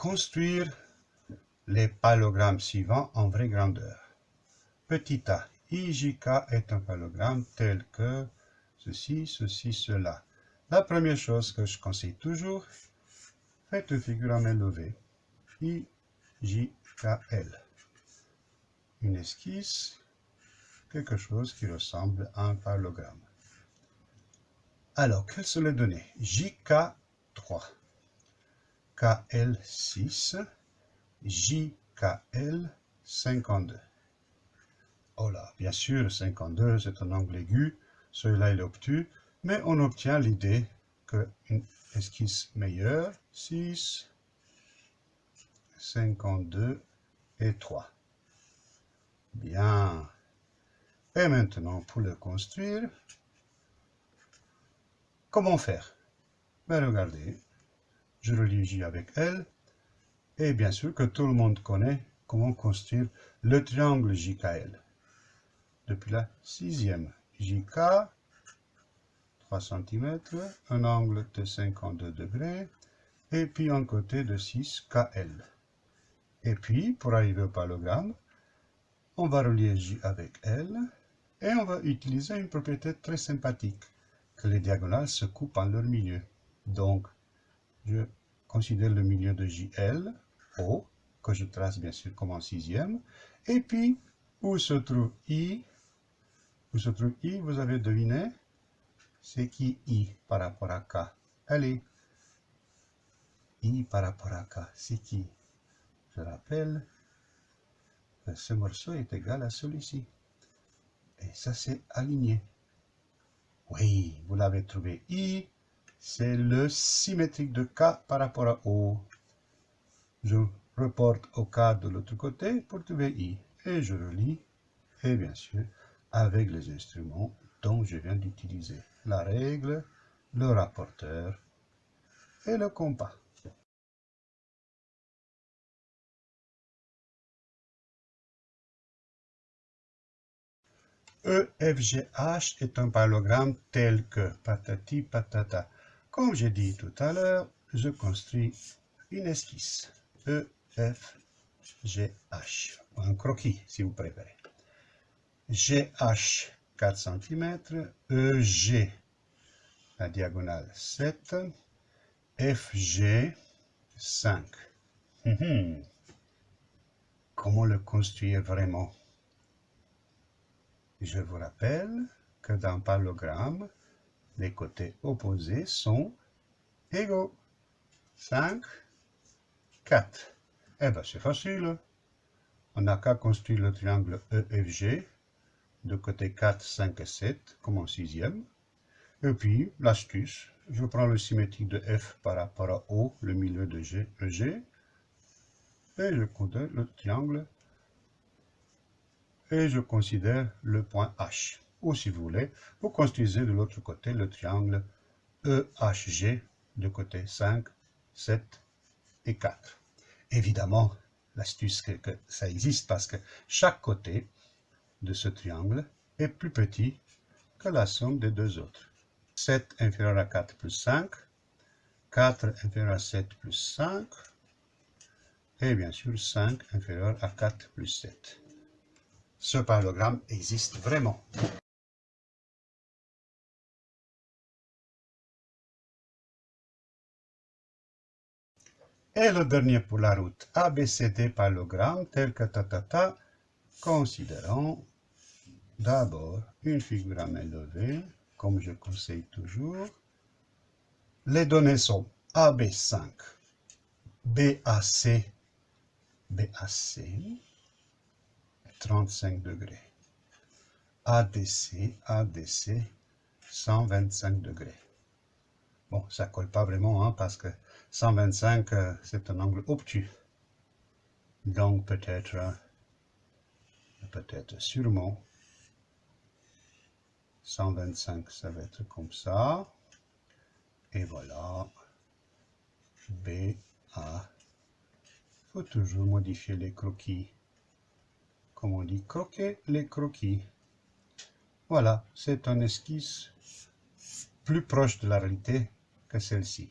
construire les palogrammes suivants en vraie grandeur. Petit a, IJK est un palogramme tel que ceci, ceci, cela. La première chose que je conseille toujours, faites une figure en main I, J, K, L. Une esquisse, quelque chose qui ressemble à un parallélogramme. Alors, quelles sont les données? JK3, KL6, JKL52. Oh là, bien sûr, 52, c'est un angle aigu, celui-là est obtus, mais on obtient l'idée qu'une esquisse meilleure, 6, 52 et 3. Bien. Et maintenant, pour le construire, comment faire? Ben, Regardez, je relie J avec L, et bien sûr que tout le monde connaît comment construire le triangle JKL. Depuis la sixième, JK, 3 cm, un angle de 52 degrés, et puis un côté de 6 KL. Et puis, pour arriver au parallélogramme, on va relier J avec L, et on va utiliser une propriété très sympathique, que les diagonales se coupent en leur milieu. Donc, je considère le milieu de JL, O, que je trace bien sûr comme en sixième, et puis, où se trouve I? Où se trouve I Vous avez deviné C'est qui I par rapport à K? Allez, I par rapport à K, c'est qui? Je rappelle que ce morceau est égal à celui-ci. Et ça, c'est aligné. Oui, vous l'avez trouvé. I, c'est le symétrique de K par rapport à O. Je reporte au K de l'autre côté pour trouver I. Et je relis, et bien sûr, avec les instruments dont je viens d'utiliser. La règle, le rapporteur et le compas. EFGH est un parallélogramme tel que patati patata. Comme j'ai dit tout à l'heure, je construis une esquisse. EFGH, un croquis si vous préférez. GH 4 cm, EG la diagonale 7, FG 5. Comment le construire vraiment? Je vous rappelle que dans parallélogramme, les côtés opposés sont égaux. 5, 4. Eh bien, c'est facile. On n'a qu'à construire le triangle EFG, de côté 4, 5 et 7, comme en sixième. Et puis, l'astuce, je prends le symétrique de F par rapport à O, le milieu de G, EG, et je compte le triangle et je considère le point H. Ou si vous voulez, vous construisez de l'autre côté le triangle EHG de côté 5, 7 et 4. Évidemment, l'astuce que, que ça existe parce que chaque côté de ce triangle est plus petit que la somme des deux autres. 7 inférieur à 4 plus 5, 4 inférieur à 7 plus 5, et bien sûr 5 inférieur à 4 plus 7 ce parallélogramme existe vraiment. Et le dernier pour la route, ABCD parallélogramme tel que tatata, considérons d'abord une figure à main levée, comme je conseille toujours. Les données sont AB5, BAC, BAC, 35 degrés. ADC, ADC, 125 degrés. Bon, ça colle pas vraiment, hein, parce que 125, euh, c'est un angle obtus. Donc peut-être, euh, peut-être sûrement, 125, ça va être comme ça. Et voilà, B, A. Il faut toujours modifier les croquis comme on dit, croquer les croquis. Voilà, c'est un esquisse plus proche de la réalité que celle-ci.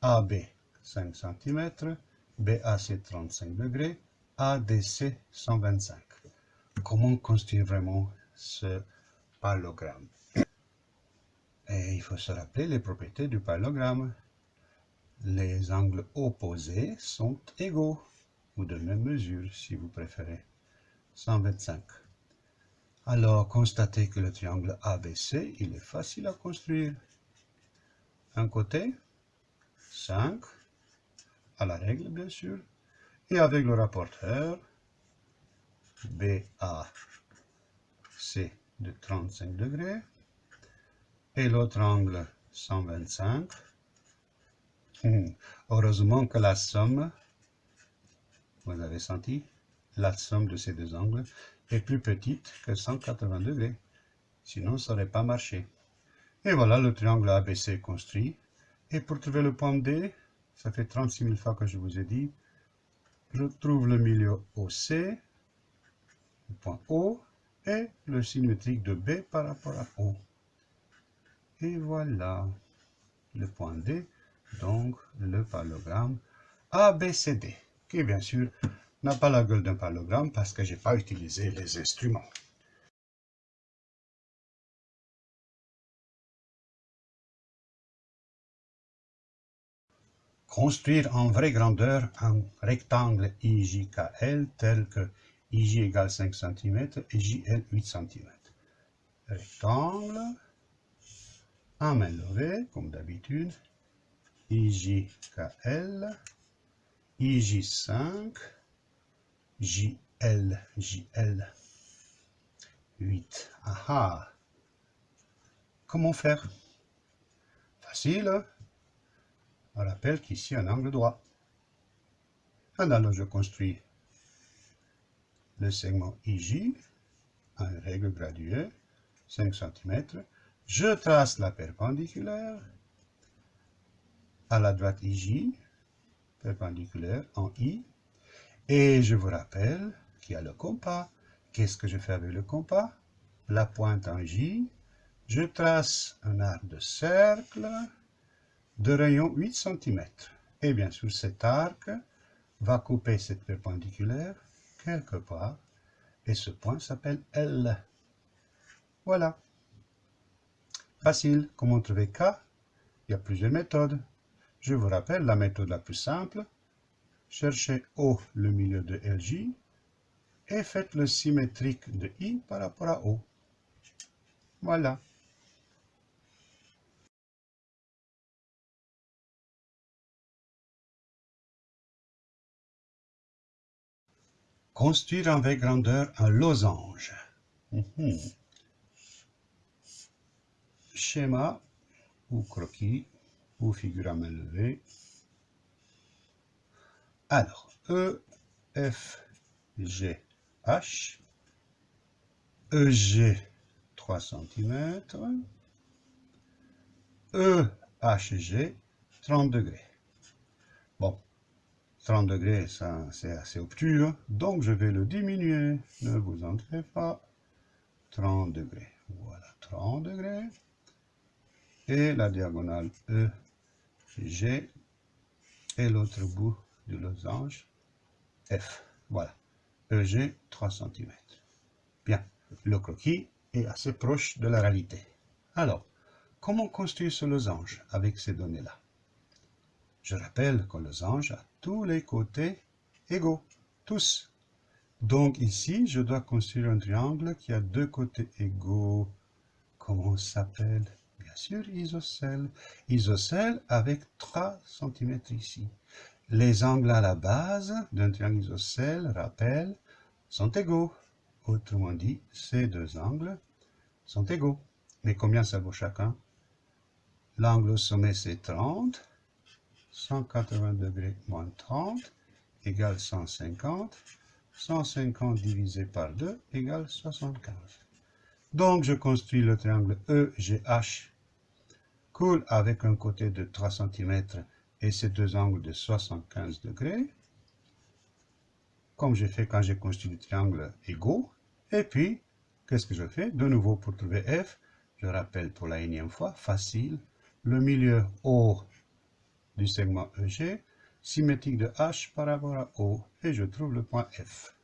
AB 5 cm BAC 35 degrés, ADC 125. Comment construire vraiment ce parallélogramme Et il faut se rappeler les propriétés du parallélogramme. Les angles opposés sont égaux, ou de même mesure si vous préférez. 125. Alors, constatez que le triangle ABC, il est facile à construire. Un côté, 5, à la règle bien sûr, et avec le rapporteur BAC de 35 degrés, et l'autre angle 125. Heureusement que la somme, vous avez senti, la somme de ces deux angles est plus petite que 180 degrés. Sinon, ça n'aurait pas marché. Et voilà le triangle ABC construit. Et pour trouver le point D, ça fait 36 000 fois que je vous ai dit, je trouve le milieu OC, le point O, et le symétrique de B par rapport à O. Et voilà le point D, donc le parallélogramme ABCD, qui bien sûr n'a pas la gueule d'un parallélogramme parce que je n'ai pas utilisé les instruments. Construire en vraie grandeur un rectangle IJKL tel que IJ égale 5 cm et JL 8 cm. Rectangle, en main levée, comme d'habitude, IJKL, IJ5, JL, JL. 8. Aha. Comment faire? Facile. On rappelle qu'ici, un angle droit. Alors, je construis le segment IJ, en règle graduée, 5 cm. Je trace la perpendiculaire à la droite IJ, perpendiculaire en I, et je vous rappelle qu'il y a le compas. Qu'est-ce que je fais avec le compas? La pointe en J. Je trace un arc de cercle de rayon 8 cm. Et bien sûr, cet arc va couper cette perpendiculaire quelque part. Et ce point s'appelle L. Voilà. Facile. Comment trouver K? Il y a plusieurs méthodes. Je vous rappelle la méthode la plus simple cherchez O le milieu de LJ et faites le symétrique de I par rapport à O. Voilà. Construire vraie grandeur un losange. Mhm. Schéma ou croquis ou figure à main levée alors, E, F, G, H, EG 3 cm, EHG 30 degrés. Bon, 30 degrés, c'est assez obtus, hein. donc je vais le diminuer, ne vous entrez pas. 30 degrés, voilà, 30 degrés. Et la diagonale EG et l'autre bout du losange F. Voilà. EG, 3 cm. Bien. Le croquis est assez proche de la réalité. Alors, comment construire ce losange avec ces données-là? Je rappelle que le losange a tous les côtés égaux. Tous. Donc ici, je dois construire un triangle qui a deux côtés égaux. Comment s'appelle Bien sûr, isocèle. Isocèle avec 3 cm ici. Les angles à la base d'un triangle isocèle, rappel, sont égaux. Autrement dit, ces deux angles sont égaux. Mais combien ça vaut chacun? L'angle au sommet, c'est 30. 180 degrés moins 30 égale 150. 150 divisé par 2 égale 75. Donc, je construis le triangle EGH, coule avec un côté de 3 cm et ces deux angles de 75 degrés, comme j'ai fait quand j'ai construit le triangle égaux. Et puis, qu'est-ce que je fais? De nouveau, pour trouver F, je rappelle pour la énième fois, facile, le milieu haut du segment EG, symétrique de H par rapport à O et je trouve le point F.